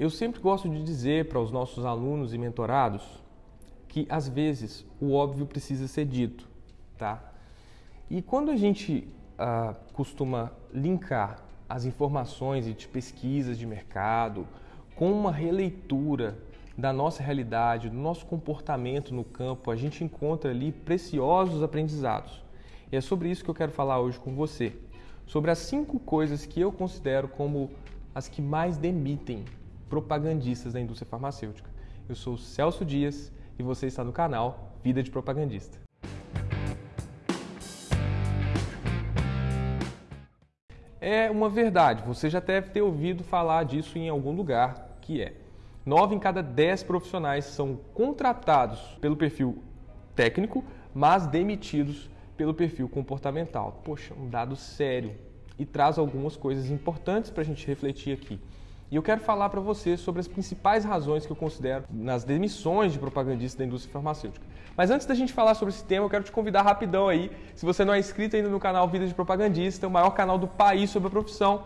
Eu sempre gosto de dizer para os nossos alunos e mentorados que às vezes o óbvio precisa ser dito, tá? E quando a gente ah, costuma linkar as informações de pesquisas de mercado com uma releitura da nossa realidade, do nosso comportamento no campo, a gente encontra ali preciosos aprendizados. E é sobre isso que eu quero falar hoje com você. Sobre as cinco coisas que eu considero como as que mais demitem propagandistas da indústria farmacêutica. Eu sou Celso Dias e você está no canal Vida de Propagandista. É uma verdade, você já deve ter ouvido falar disso em algum lugar, que é 9 em cada 10 profissionais são contratados pelo perfil técnico, mas demitidos pelo perfil comportamental. Poxa, um dado sério e traz algumas coisas importantes para a gente refletir aqui. E eu quero falar para você sobre as principais razões que eu considero nas demissões de propagandistas da indústria farmacêutica. Mas antes da gente falar sobre esse tema, eu quero te convidar rapidão aí, se você não é inscrito ainda no canal Vida de Propagandista, o maior canal do país sobre a profissão,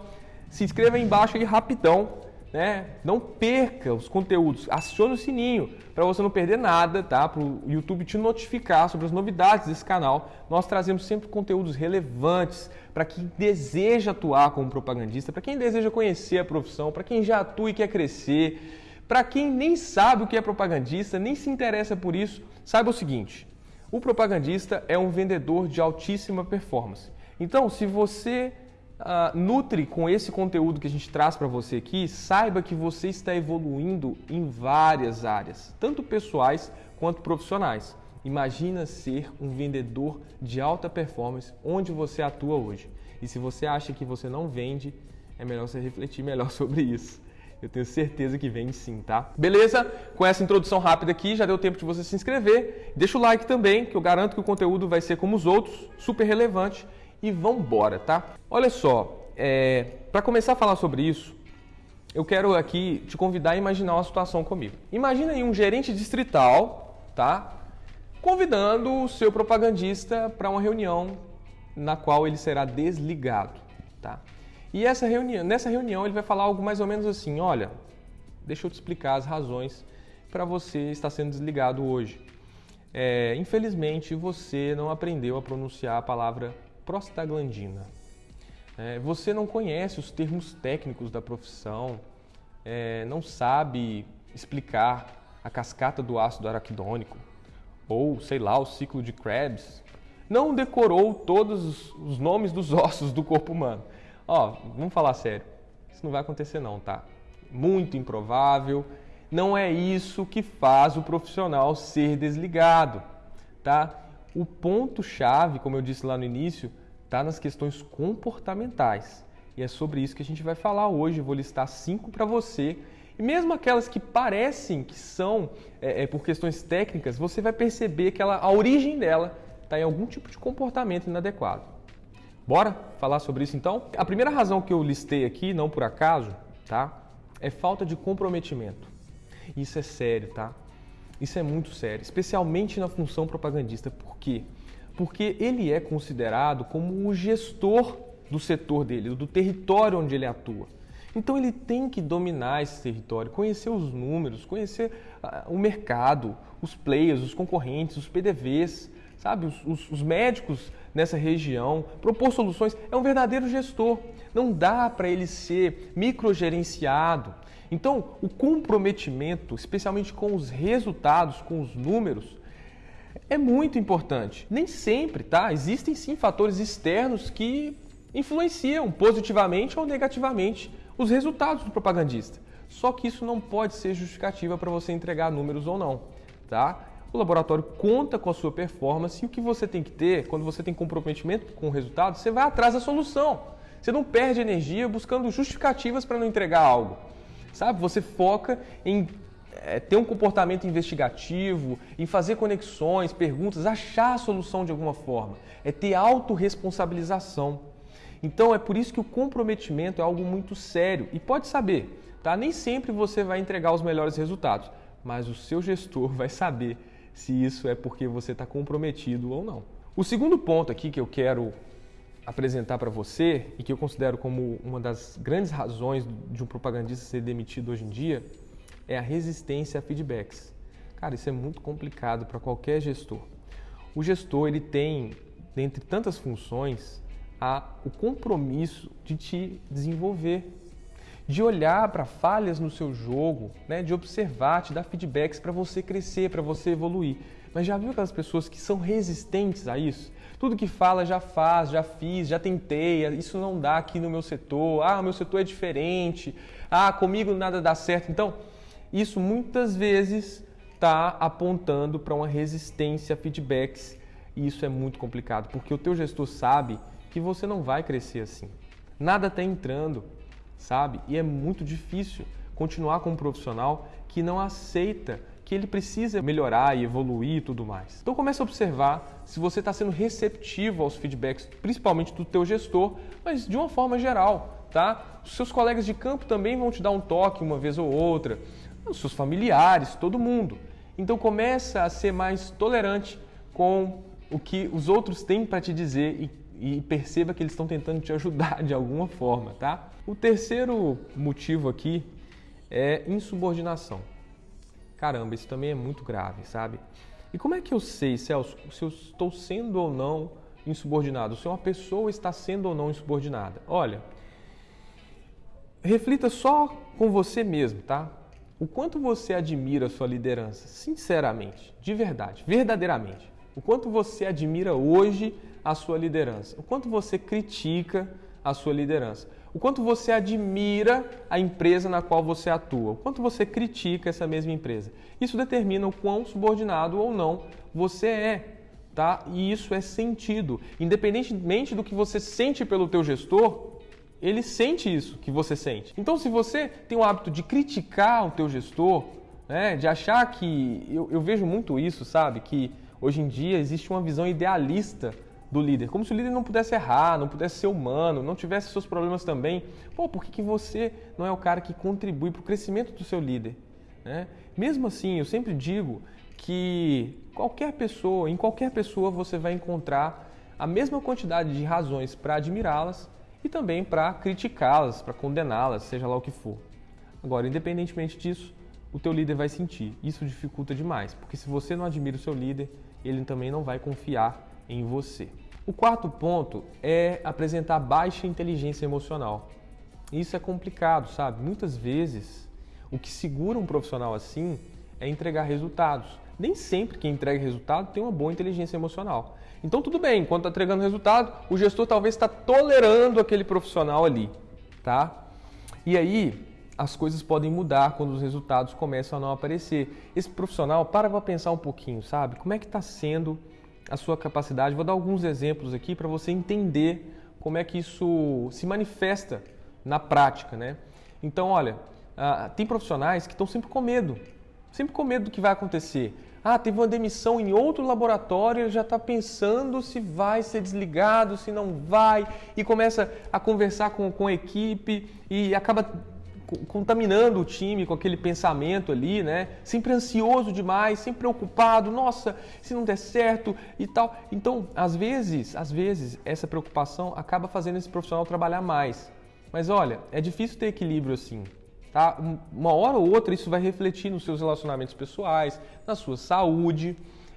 se inscreva aí embaixo aí rapidão né? Não perca os conteúdos, acione o sininho para você não perder nada, tá? Para o YouTube te notificar sobre as novidades desse canal. Nós trazemos sempre conteúdos relevantes para quem deseja atuar como propagandista, para quem deseja conhecer a profissão, para quem já atua e quer crescer, para quem nem sabe o que é propagandista, nem se interessa por isso. Saiba o seguinte: o propagandista é um vendedor de altíssima performance. Então, se você uh, nutre com esse conteúdo que a gente traz para você aqui, saiba que você está evoluindo em várias áreas, tanto pessoais quanto profissionais. Imagina ser um vendedor de alta performance onde você atua hoje. E se você acha que você não vende, é melhor você refletir melhor sobre isso. Eu tenho certeza que vende sim, tá? Beleza? Com essa introdução rápida aqui, já deu tempo de você se inscrever. Deixa o like também, que eu garanto que o conteúdo vai ser como os outros, super relevante e vão embora, tá? Olha só, é, para começar a falar sobre isso, eu quero aqui te convidar a imaginar uma situação comigo. Imagina aí um gerente distrital, tá? Convidando o seu propagandista para uma reunião na qual ele será desligado, tá? E essa reunião, nessa reunião ele vai falar algo mais ou menos assim: olha, deixa eu te explicar as razões para você estar sendo desligado hoje. É, infelizmente você não aprendeu a pronunciar a palavra prostaglandina. É, você não conhece os termos técnicos da profissão, é, não sabe explicar a cascata do ácido araquidônico, ou sei lá, o ciclo de Krebs, não decorou todos os nomes dos ossos do corpo humano. Ó, vamos falar sério, isso não vai acontecer não, tá? Muito improvável, não é isso que faz o profissional ser desligado, tá? O ponto-chave, como eu disse lá no início, está nas questões comportamentais. E é sobre isso que a gente vai falar hoje. Eu vou listar cinco para você. E mesmo aquelas que parecem que são é, é, por questões técnicas, você vai perceber que ela, a origem dela está em algum tipo de comportamento inadequado. Bora falar sobre isso então? A primeira razão que eu listei aqui, não por acaso, tá? É falta de comprometimento. Isso é sério, tá? Isso é muito sério, especialmente na função propagandista. Por quê? Porque ele é considerado como o gestor do setor dele, do território onde ele atua. Então ele tem que dominar esse território, conhecer os números, conhecer uh, o mercado, os players, os concorrentes, os PDVs, sabe, os, os, os médicos nessa região, propor soluções. É um verdadeiro gestor. Não dá para ele ser microgerenciado. Então, o comprometimento, especialmente com os resultados, com os números, é muito importante. Nem sempre, tá? Existem sim fatores externos que influenciam positivamente ou negativamente os resultados do propagandista. Só que isso não pode ser justificativa para você entregar números ou não, tá? O laboratório conta com a sua performance e o que você tem que ter, quando você tem comprometimento com o resultado, você vai atrás da solução. Você não perde energia buscando justificativas para não entregar algo. Sabe? Você foca em é, ter um comportamento investigativo, em fazer conexões, perguntas, achar a solução de alguma forma. É ter autorresponsabilização. Então é por isso que o comprometimento é algo muito sério. E pode saber, tá? Nem sempre você vai entregar os melhores resultados, mas o seu gestor vai saber se isso é porque você está comprometido ou não. O segundo ponto aqui que eu quero apresentar para você e que eu considero como uma das grandes razões de um propagandista ser demitido hoje em dia é a resistência a feedbacks. Cara, isso é muito complicado para qualquer gestor. O gestor ele tem, dentre tantas funções, a, o compromisso de te desenvolver, de olhar para falhas no seu jogo, né, de observar, te dar feedbacks para você crescer, para você evoluir. Mas já viu aquelas pessoas que são resistentes a isso? Tudo que fala já faz, já fiz, já tentei, isso não dá aqui no meu setor, ah, meu setor é diferente, ah, comigo nada dá certo. Então, isso muitas vezes está apontando para uma resistência a feedbacks e isso é muito complicado, porque o teu gestor sabe que você não vai crescer assim. Nada está entrando, sabe? E é muito difícil continuar com um profissional que não aceita que ele precisa melhorar e evoluir e tudo mais. Então comece a observar se você está sendo receptivo aos feedbacks, principalmente do teu gestor, mas de uma forma geral, tá? Os seus colegas de campo também vão te dar um toque uma vez ou outra, os seus familiares, todo mundo. Então começa a ser mais tolerante com o que os outros têm para te dizer e, e perceba que eles estão tentando te ajudar de alguma forma, tá? O terceiro motivo aqui é insubordinação. Caramba, isso também é muito grave, sabe? E como é que eu sei, Celso, se eu estou sendo ou não insubordinado? Se uma pessoa está sendo ou não insubordinada? Olha, reflita só com você mesmo, tá? O quanto você admira a sua liderança, sinceramente, de verdade, verdadeiramente. O quanto você admira hoje a sua liderança. O quanto você critica a sua liderança o quanto você admira a empresa na qual você atua, o quanto você critica essa mesma empresa. Isso determina o quão subordinado ou não você é, tá? E isso é sentido. Independentemente do que você sente pelo teu gestor, ele sente isso que você sente. Então, se você tem o hábito de criticar o teu gestor, né, de achar que eu, eu vejo muito isso, sabe, que hoje em dia existe uma visão idealista do líder. Como se o líder não pudesse errar, não pudesse ser humano, não tivesse seus problemas também. Pô, por que, que você não é o cara que contribui para o crescimento do seu líder? Né? Mesmo assim, eu sempre digo que qualquer pessoa, em qualquer pessoa você vai encontrar a mesma quantidade de razões para admirá-las e também para criticá-las, para condená-las, seja lá o que for. Agora, independentemente disso, o teu líder vai sentir. Isso dificulta demais, porque se você não admira o seu líder, ele também não vai confiar em você. O quarto ponto é apresentar baixa inteligência emocional. Isso é complicado, sabe? Muitas vezes o que segura um profissional assim é entregar resultados. Nem sempre quem entrega resultado tem uma boa inteligência emocional. Então tudo bem, enquanto está entregando resultado, o gestor talvez está tolerando aquele profissional ali, tá? E aí as coisas podem mudar quando os resultados começam a não aparecer. Esse profissional para para pensar um pouquinho, sabe? Como é que está sendo a sua capacidade. Vou dar alguns exemplos aqui para você entender como é que isso se manifesta na prática, né? Então, olha, ah, tem profissionais que estão sempre com medo, sempre com medo do que vai acontecer. Ah, teve uma demissão em outro laboratório, ele já está pensando se vai ser desligado, se não vai, e começa a conversar com, com a equipe e acaba contaminando o time com aquele pensamento ali, né? Sempre ansioso demais, sempre preocupado, nossa, se não der certo e tal. Então, às vezes, às vezes essa preocupação acaba fazendo esse profissional trabalhar mais. Mas olha, é difícil ter equilíbrio assim. Tá? Uma hora ou outra isso vai refletir nos seus relacionamentos pessoais, na sua saúde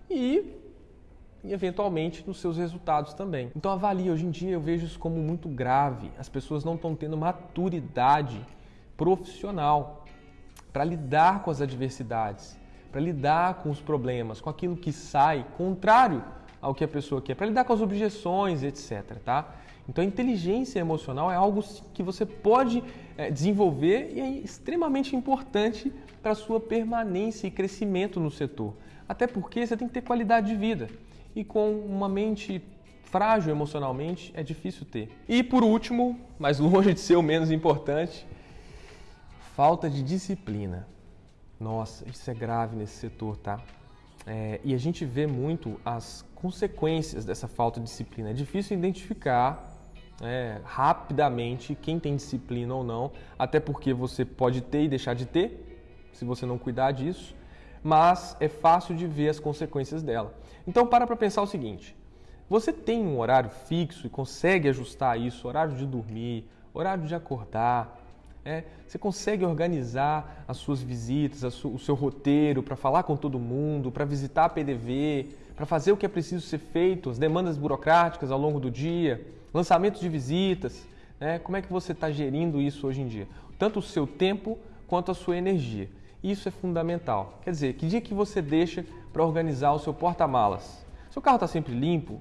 e e eventualmente nos seus resultados também. Então avalie, hoje em dia eu vejo isso como muito grave. As pessoas não estão tendo maturidade profissional para lidar com as adversidades, para lidar com os problemas, com aquilo que sai contrário ao que a pessoa quer, para lidar com as objeções, etc. Tá? Então, a inteligência emocional é algo que você pode é, desenvolver e é extremamente importante para a sua permanência e crescimento no setor. Até porque você tem que ter qualidade de vida. E com uma mente frágil emocionalmente é difícil ter. E por último, mas longe de ser o menos importante, Falta de disciplina. Nossa, isso é grave nesse setor, tá? É, e a gente vê muito as consequências dessa falta de disciplina. É difícil identificar é, rapidamente quem tem disciplina ou não, até porque você pode ter e deixar de ter, se você não cuidar disso, mas é fácil de ver as consequências dela. Então, para para pensar o seguinte: Você tem um horário fixo e consegue ajustar isso, horário de dormir, horário de acordar, é, você consegue organizar as suas visitas, su o seu roteiro para falar com todo mundo, para visitar a PDV, para fazer o que é preciso ser feito, as demandas burocráticas ao longo do dia, lançamentos de visitas. Né? Como é que você está gerindo isso hoje em dia? Tanto o seu tempo quanto a sua energia. Isso é fundamental. Quer dizer, que dia que você deixa para organizar o seu porta-malas? Seu carro está sempre limpo?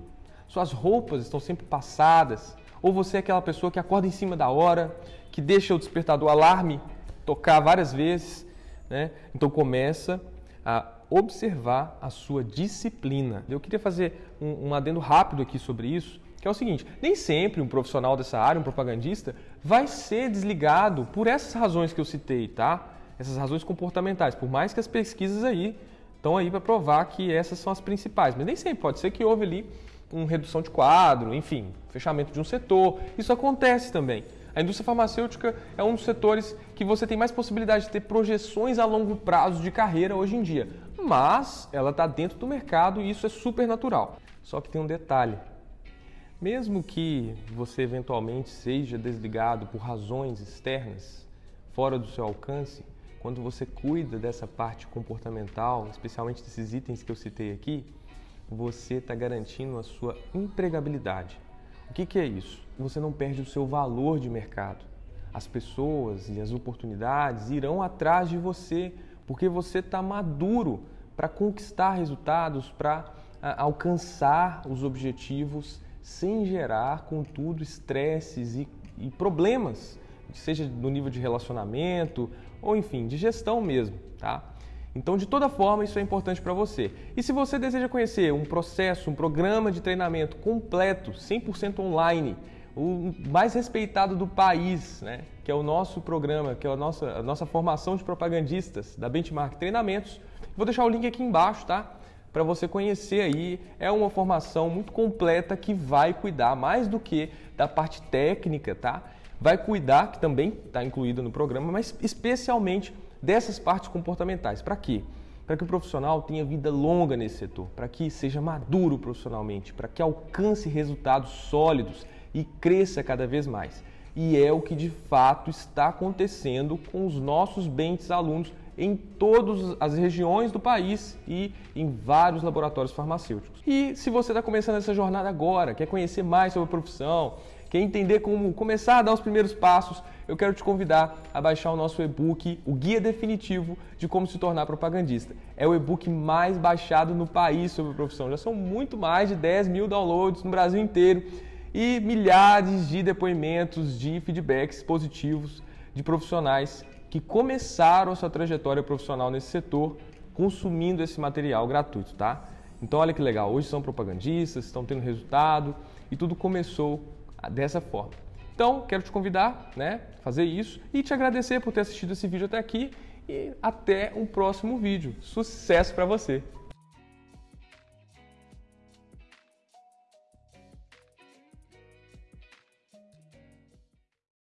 Suas roupas estão sempre passadas? Ou você é aquela pessoa que acorda em cima da hora, que deixa o despertador alarme tocar várias vezes, né? Então começa a observar a sua disciplina. Eu queria fazer um, um adendo rápido aqui sobre isso, que é o seguinte: nem sempre um profissional dessa área, um propagandista, vai ser desligado por essas razões que eu citei, tá? Essas razões comportamentais, por mais que as pesquisas aí estão aí para provar que essas são as principais, mas nem sempre pode ser que houve ali uma redução de quadro, enfim, fechamento de um setor. Isso acontece também. A indústria farmacêutica é um dos setores que você tem mais possibilidade de ter projeções a longo prazo de carreira hoje em dia, mas ela está dentro do mercado e isso é super natural. Só que tem um detalhe: mesmo que você eventualmente seja desligado por razões externas, fora do seu alcance, quando você cuida dessa parte comportamental, especialmente desses itens que eu citei aqui, você está garantindo a sua empregabilidade. O que, que é isso? Você não perde o seu valor de mercado. As pessoas e as oportunidades irão atrás de você porque você está maduro para conquistar resultados, para alcançar os objetivos sem gerar, contudo, estresses e, e problemas, seja no nível de relacionamento ou enfim, de gestão mesmo, tá? Então, de toda forma, isso é importante para você. E se você deseja conhecer um processo, um programa de treinamento completo, 100% online, o mais respeitado do país, né? que é o nosso programa, que é a nossa, a nossa formação de propagandistas da Benchmark Treinamentos, vou deixar o link aqui embaixo, tá? Para você conhecer aí. É uma formação muito completa que vai cuidar mais do que da parte técnica, tá? Vai cuidar, que também está incluída no programa, mas especialmente dessas partes comportamentais. Para quê? Para que o profissional tenha vida longa nesse setor, para que seja maduro profissionalmente, para que alcance resultados sólidos e cresça cada vez mais. E é o que de fato está acontecendo com os nossos bentes alunos em todas as regiões do país e em vários laboratórios farmacêuticos. E se você está começando essa jornada agora, quer conhecer mais sobre a profissão, quer entender como começar a dar os primeiros passos, eu quero te convidar a baixar o nosso e-book, o Guia Definitivo de Como Se Tornar Propagandista. É o e-book mais baixado no país sobre a profissão. Já são muito mais de 10 mil downloads no Brasil inteiro e milhares de depoimentos, de feedbacks positivos de profissionais que começaram a sua trajetória profissional nesse setor consumindo esse material gratuito, tá? Então olha que legal, hoje são propagandistas, estão tendo resultado e tudo começou dessa forma. Então, quero te convidar, né, fazer isso e te agradecer por ter assistido esse vídeo até aqui e até um próximo vídeo. Sucesso para você!